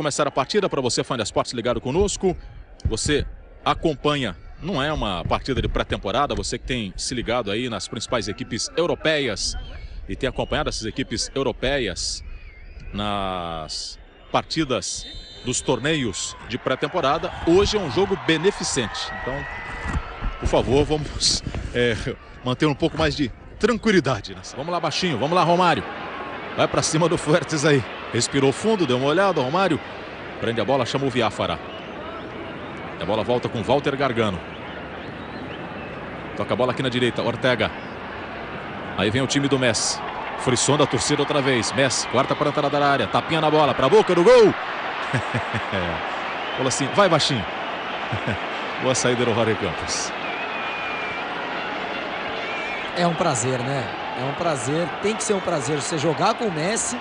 Começar a partida para você, fã de esportes ligado conosco. Você acompanha, não é uma partida de pré-temporada, você que tem se ligado aí nas principais equipes europeias e tem acompanhado essas equipes europeias nas partidas dos torneios de pré-temporada. Hoje é um jogo beneficente. Então, por favor, vamos é, manter um pouco mais de tranquilidade. Né? Vamos lá baixinho, vamos lá Romário. Vai para cima do Fuertes aí. Respirou fundo, deu uma olhada, Romário. Prende a bola, chama o Viáfara. A bola volta com Walter Gargano. Toca a bola aqui na direita, Ortega. Aí vem o time do Messi. Frisson da torcida outra vez. Messi, quarta para a entrada da área. Tapinha na bola, para a boca do gol. Fala assim, vai baixinho. Boa saída do Rory Campos. É um prazer, né? É um prazer, tem que ser um prazer você jogar com o Messi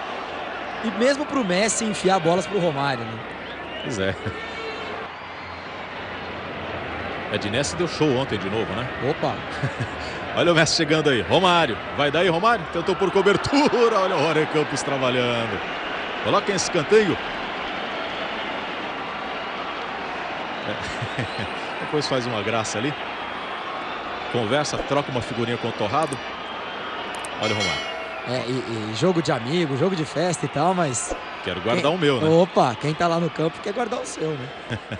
e mesmo para o Messi enfiar bolas para o Romário, né? Pois é. Ednesse deu show ontem de novo, né? Opa! Olha o Messi chegando aí. Romário. Vai daí, Romário. Tentou por cobertura. Olha o Rory Campos trabalhando. Coloca em escanteio. É. Depois faz uma graça ali. Conversa, troca uma figurinha com o Torrado. Olha o Romário. É, e, e jogo de amigo, jogo de festa e tal, mas... Quero guardar quem... o meu, né? Opa, quem tá lá no campo quer guardar o seu, né?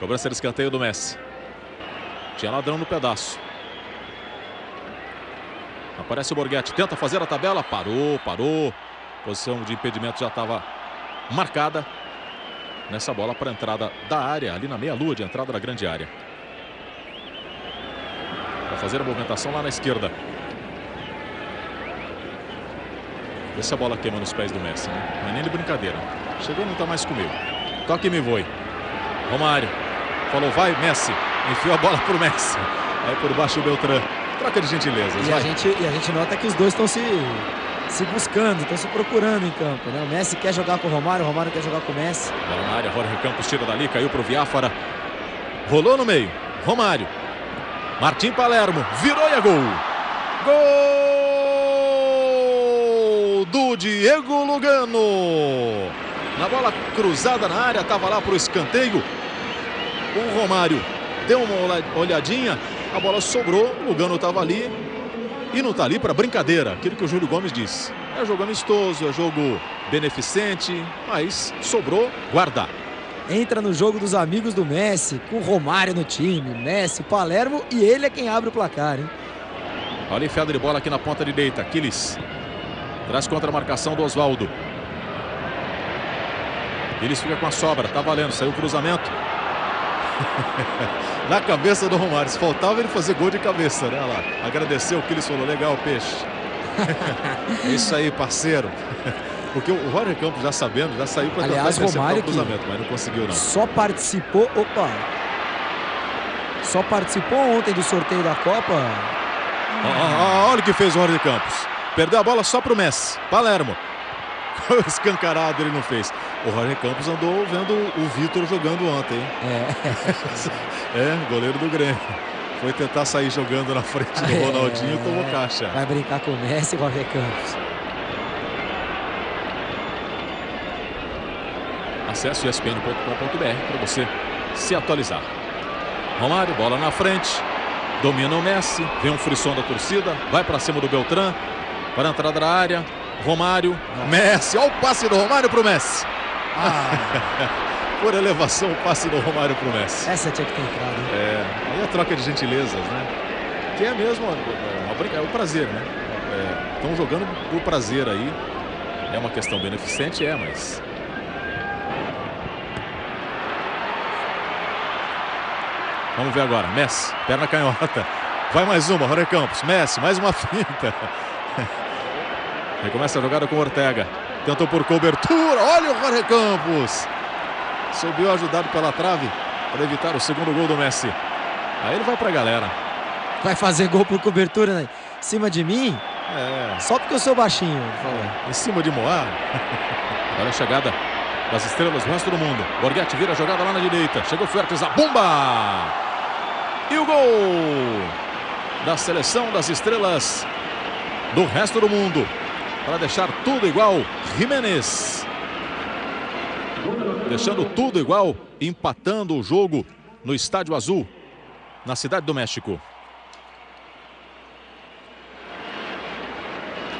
Cobrança de escanteio do Messi. Tinha ladrão no pedaço. Aparece o Borghetti, tenta fazer a tabela, parou, parou. Posição de impedimento já estava marcada. Nessa bola para a entrada da área, ali na meia-lua de entrada da grande área. Para fazer a movimentação lá na esquerda. Vê se a bola queima nos pés do Messi, né? Não é nem de brincadeira. Chegou, não está mais comigo. Toque me voe. Romário. Falou, vai, Messi. Enfiou a bola pro Messi. Aí por baixo o Beltrán. Troca de gentilezas. E a, gente, e a gente nota que os dois estão se, se buscando, estão se procurando em campo. Né? O Messi quer jogar com o Romário, o Romário quer jogar com o Messi. Bola na área, Jorge Campos tira dali, caiu pro Viáfara. Rolou no meio. Romário. Martim Palermo. Virou e é gol. Gol do Diego Lugano. Na bola cruzada na área, estava lá pro escanteio. O Romário deu uma olhadinha, a bola sobrou, o Lugano estava ali e não está ali para brincadeira, aquilo que o Júlio Gomes disse. É jogo amistoso, é jogo beneficente, mas sobrou guardar. Entra no jogo dos amigos do Messi, com o Romário no time, Messi, Palermo e ele é quem abre o placar, hein? Olha enfiada de bola aqui na ponta direita, Aquiles. Traz contra a marcação do Oswaldo. Eles fica com a sobra, tá valendo, saiu o cruzamento. na cabeça do Romário. Se faltava ele fazer gol de cabeça, né? Lá. Agradeceu o que ele falou. Legal, peixe. é isso aí, parceiro. Porque o Roger Campos, já sabendo, já saiu para tentar Romário o cruzamento, mas não conseguiu, não. Só participou... Opa! Só participou ontem do sorteio da Copa. olha o que fez o Roger Campos. Perdeu a bola só para o Messi. Palermo. Escancarado ele não fez. O Roger Campos andou vendo o Vitor jogando ontem. É. é, goleiro do Grêmio. Foi tentar sair jogando na frente do é. Ronaldinho e tomou caixa. Vai brincar com o Messi e Roger Campos. Acesse espn.com.br para você se atualizar. Romário, bola na frente. Domina o Messi. Vem um frisson da torcida. Vai para cima do Beltrán. Para a entrada da área. Romário. Messi. Olha o passe do Romário para o Messi. Ah. Por elevação, o passe do Romário pro Messi. Essa tinha que ter entrado. É, aí a troca de gentilezas, né? Que é mesmo uma, é o prazer, né? Estão é, jogando por prazer aí. É uma questão beneficente, é, mas... Vamos ver agora. Messi, perna canhota. Vai mais uma, Rony Campos. Messi, mais uma finta. Recomeça a jogada com Ortega. Tentou por cobertura. Olha o Jorge Campos. Subiu ajudado pela trave para evitar o segundo gol do Messi. Aí ele vai para a galera. Vai fazer gol por cobertura né? em cima de mim? É. Só porque eu sou baixinho. É. Em cima de Moá. Olha a chegada das estrelas do resto do mundo. Borghetti vira a jogada lá na direita. Chegou Fuertes, a bomba! E o gol da seleção das estrelas do resto do mundo para deixar tudo igual. Jiménez. deixando tudo igual, empatando o jogo no Estádio Azul, na Cidade do México.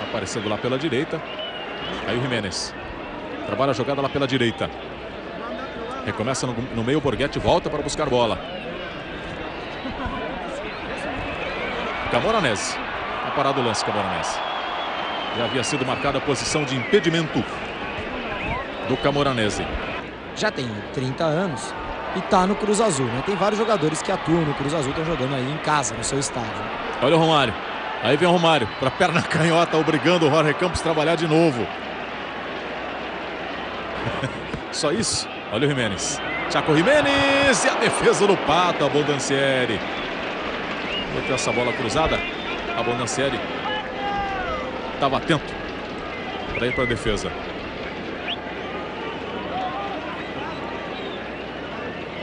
Aparecendo lá pela direita. Aí o Jiménez. Trabalha a jogada lá pela direita. Recomeça no, no meio, o Borghetti volta para buscar bola. Camoranese. Tá parado o lance, Camoranese. Já havia sido marcada a posição de impedimento do Camoranese. Já tem 30 anos e tá no Cruz Azul, né? Tem vários jogadores que atuam no Cruz Azul, estão jogando aí em casa, no seu estádio. Olha o Romário. Aí vem o Romário para perna canhota, obrigando o Jorge Campos a trabalhar de novo. Só isso? Olha o Jimenez. Chaco Jimenez e a defesa do Pato, a Bondancieri. Meteu essa bola cruzada. A Bondancieri estava atento para ir para a defesa.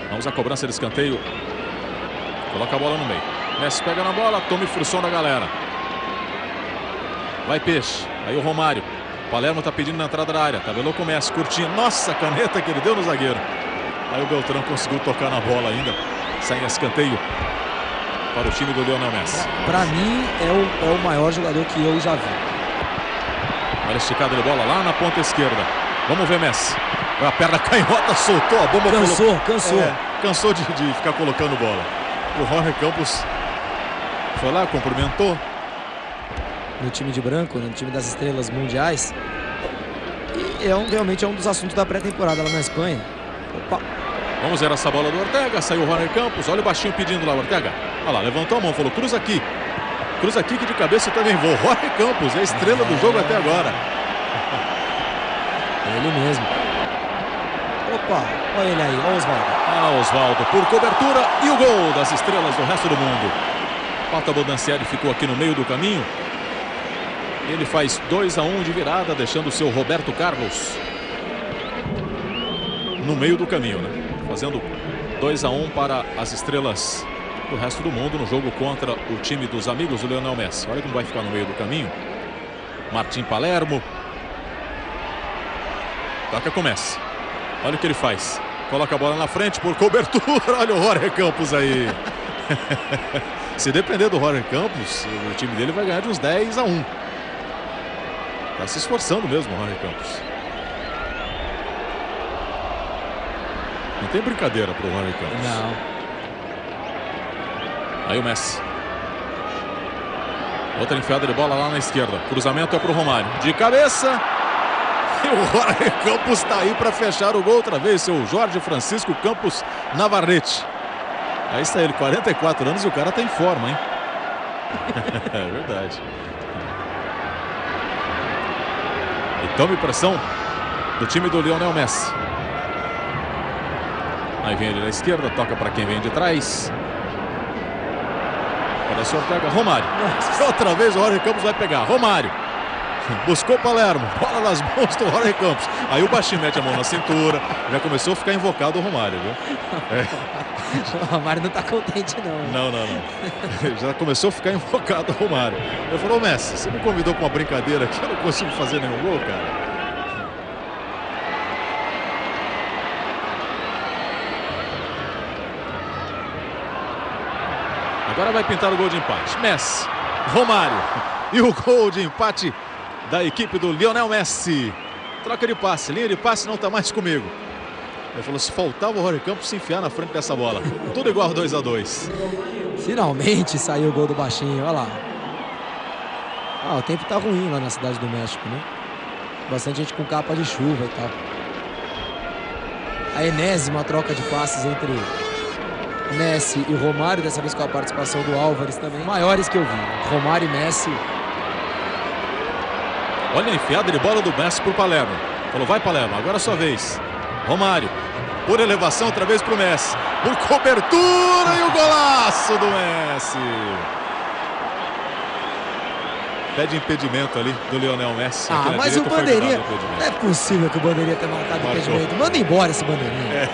Vamos à cobrança de escanteio. Coloca a bola no meio. Messi pega na bola, tome frução da galera. Vai Peixe. Aí o Romário. Palermo está pedindo na entrada da área. Tabelou com o Messi, curtinho. Nossa, caneta que ele deu no zagueiro. Aí o Beltrão conseguiu tocar na bola ainda. Sai em escanteio para o time do Lionel Messi. Para mim, é o, é o maior jogador que eu já vi. Olha esticada de bola lá na ponta esquerda. Vamos ver Messi. A perna canhota soltou a bomba. Cansou, colocou... cansou. É, cansou de, de ficar colocando bola. O Jorge Campos foi lá, cumprimentou. No time de branco, no time das estrelas mundiais. E é um, realmente é um dos assuntos da pré-temporada lá na Espanha. Opa. Vamos ver essa bola do Ortega. Saiu o Jorge Campos. Olha o baixinho pedindo lá, Ortega. Olha lá, levantou a mão, falou: cruza aqui. Cruza aqui que de cabeça também vou. Jorge Campos, é a estrela do jogo até agora. Ele mesmo. Opa, olha ele aí, olha o Oswaldo. Ah, Oswaldo por cobertura e o gol das estrelas do resto do mundo. Pata Bodancieri ficou aqui no meio do caminho. Ele faz 2 a 1 um de virada, deixando o seu Roberto Carlos no meio do caminho, né? Fazendo 2 a 1 um para as estrelas do resto do mundo no jogo contra o time dos amigos do Leonel Messi. Olha como vai ficar no meio do caminho. Martim Palermo. Toca com Messi. Olha o que ele faz. Coloca a bola na frente por cobertura. Olha o Jorge Campos aí. Se depender do Jorge Campos, o time dele vai ganhar de uns 10 a 1. Tá se esforçando mesmo o Jorge Campos. Não tem brincadeira pro Jorge Campos. Não. Aí o Messi. Outra enfiada de bola lá na esquerda. Cruzamento é pro Romário. De cabeça. E o Jorge Campos está aí para fechar o gol outra vez. Seu Jorge Francisco Campos Navarrete. Aí está ele, 44 anos e o cara está em forma, hein? é verdade. E tome pressão do time do Lionel Messi. Aí vem ele na esquerda, toca para quem vem de trás. Olha só, pega Romário. Outra vez o Jorge Campos vai pegar. Romário. Buscou Palermo. Bola nas mãos do Jorge Campos. Aí o baixinho mete a mão na cintura. Já começou a ficar invocado o Romário, viu? É. O Romário não está contente, não. Não, não, não. Já começou a ficar invocado o Romário. Eu falou, Messi, você me convidou para uma brincadeira aqui, eu não consigo fazer nenhum gol, cara. Agora vai pintar o gol de empate. Messi, Romário. E o gol de empate da equipe do Lionel Messi. Troca de passe, linha de passe não está mais comigo. Ele falou, se faltava o Rory Campos se enfiar na frente dessa bola. Tudo igual 2 a 2 Finalmente saiu o gol do baixinho, olha lá. Ah, o tempo tá ruim lá na cidade do México, né? Bastante gente com capa de chuva e tal. A enésima troca de passes entre Messi e Romário, dessa vez com a participação do Álvares também, maiores que eu vi. Romário e Messi. Olha a enfiada de bola do Messi por Palermo. Falou, vai Palermo, agora é a sua vez. Romário, por elevação, outra vez para o Messi. Por cobertura e o golaço do Messi. Pede impedimento ali do Lionel Messi. Ah, mas o Bandeirinha. Não é possível que o Bandeirinha tenha marcado Marcou. impedimento. Manda embora esse Bandeirinha. É.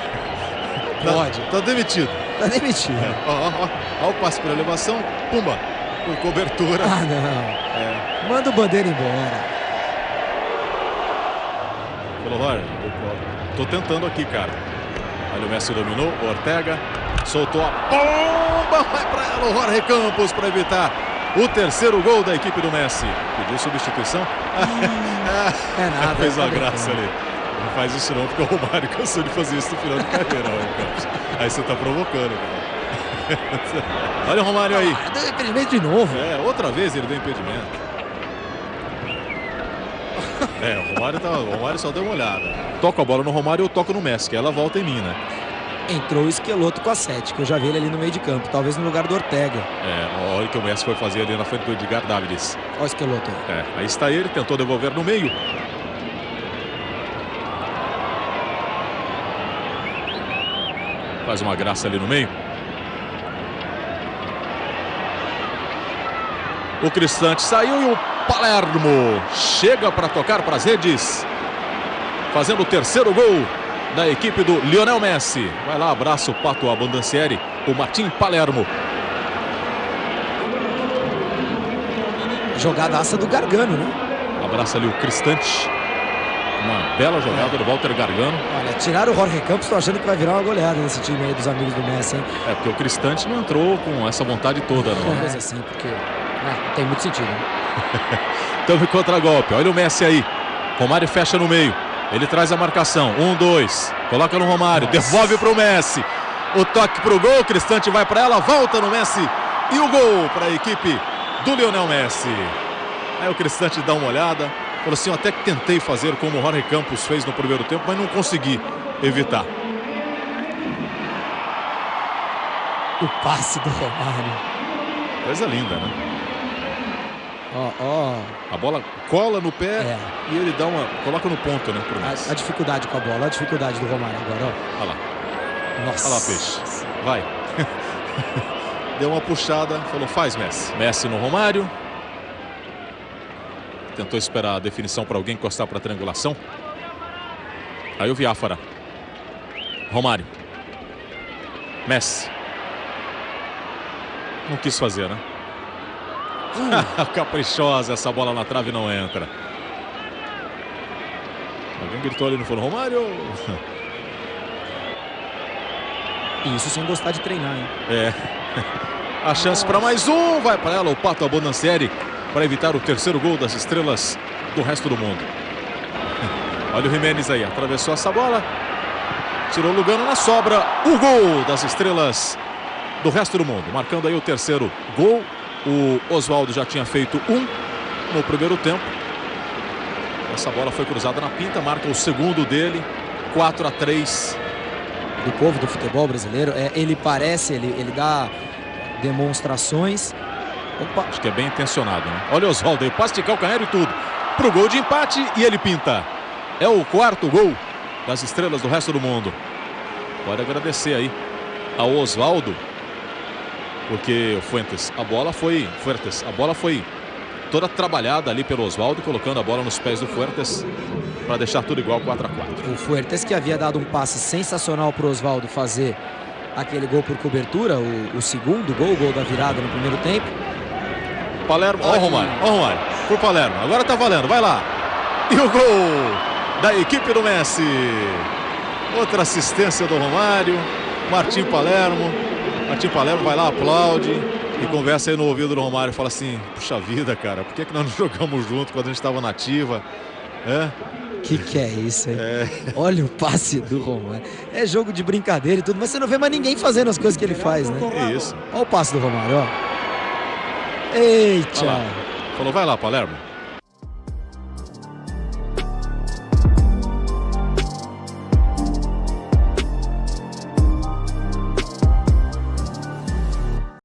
Pode. Tá, tá demitido. Tá demitido. Ó, o passe por elevação. Pumba. Por cobertura. Ah, não. É. Manda o Bandeira embora. Falou, olha, tô tentando aqui, cara. Olha, o Messi dominou, o Ortega soltou a bomba, vai para ela o Jorge Campos para evitar o terceiro gol da equipe do Messi. Pediu substituição. é nada. Fez uma graça ali. Não faz isso não, porque o Romário cansou de fazer isso no final de carreira, Campos. Aí você tá provocando, cara. Olha o Romário aí. Ah, deu impedimento de novo. É, outra vez ele deu impedimento. É, o Romário, tá, o Romário só deu uma olhada. Toca a bola no Romário, eu toco no Messi, que ela volta em mim, né? Entrou o Esqueloto com a 7, que eu já vi ele ali no meio de campo, talvez no lugar do Ortega. É, olha o que o Messi foi fazer ali na frente do Edgar Davids. Olha o Esqueloto. É, aí está ele, tentou devolver no meio. Faz uma graça ali no meio. O Cristante saiu e o Palermo chega para tocar para as redes. Fazendo o terceiro gol da equipe do Lionel Messi. Vai lá, abraço o Pato Abandancieri, o Martim Palermo. Jogadaça do Gargano, né? Abraça ali o Cristante. Uma bela jogada é. do Walter Gargano. Olha, tiraram o Jorge Campos, estou achando que vai virar uma goleada nesse time aí dos amigos do Messi, hein? É, porque o Cristante não entrou com essa vontade toda, não. Uma coisa assim, porque ah, tem muito sentido. Né? Tome contra-golpe, olha o Messi aí. Romário fecha no meio. Ele traz a marcação. Um, dois. Coloca no Romário. Nossa. Devolve para o Messi. O toque para o gol. Cristante vai para ela. Volta no Messi. E o gol para a equipe do Lionel Messi. Aí o Cristante dá uma olhada. Falou assim: eu até que tentei fazer como o Jorge Campos fez no primeiro tempo, mas não consegui evitar. O passe do Romário. Coisa linda, né? Ó, ó. A bola cola no pé é. e ele dá uma. coloca no ponto, né? A, a, dificuldade com a bola, a dificuldade do Romário agora, ó. Olha lá. Nossa. Olha lá, peixe. Vai. Deu uma puxada, falou, faz Messi. Messi no Romário. Tentou esperar a definição para alguém encostar para a triangulação. Aí o Viáfara. Romário. Messi. Não quis fazer, né? Hum. Caprichosa, essa bola na trave não entra. Alguém gritou ali no fundo, Romário. Isso sem gostar de treinar, hein? É. A chance para mais um. Vai para ela o Pato Abondancieri para evitar o terceiro gol das estrelas do resto do mundo. Olha o Jimenez aí, atravessou essa bola. Tirou o Lugano na sobra. O gol das estrelas do resto do mundo. Marcando aí o terceiro gol o Oswaldo já tinha feito um no primeiro tempo. Essa bola foi cruzada na pinta, marca o segundo dele, 4 a 3 do povo do futebol brasileiro. É, ele parece, ele, ele dá demonstrações. Opa. Acho que é bem intencionado, né? Olha o Oswaldo aí, passe de calcanhar e tudo. Pro gol de empate e ele pinta. É o quarto gol das estrelas do resto do mundo. Pode agradecer aí ao Oswaldo porque o Fuentes, a bola foi Fuertes, a bola foi toda trabalhada ali pelo Oswaldo, colocando a bola nos pés do Fuertes para deixar tudo igual 4 a 4. O Fuertes que havia dado um passe sensacional para o Oswaldo fazer aquele gol por cobertura, o, o, segundo gol, o gol da virada no primeiro tempo. Palermo, ó o Romário, ó o Romário, por Palermo, agora tá valendo, vai lá. E o gol da equipe do Messi. Outra assistência do Romário, Martim Palermo. Martim Palermo vai lá, aplaude e conversa aí no ouvido do Romário fala assim: Puxa vida, cara, por que, que nós não jogamos junto quando a gente estava nativa? É? Que que é isso aí? É. Olha o passe do Romário. É jogo de brincadeira e tudo, mas você não vê mais ninguém fazendo as coisas que ele faz, né? É isso. Olha o passe do Romário, ó. Eita! Falou, vai lá, Palermo.